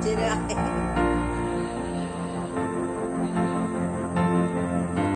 接着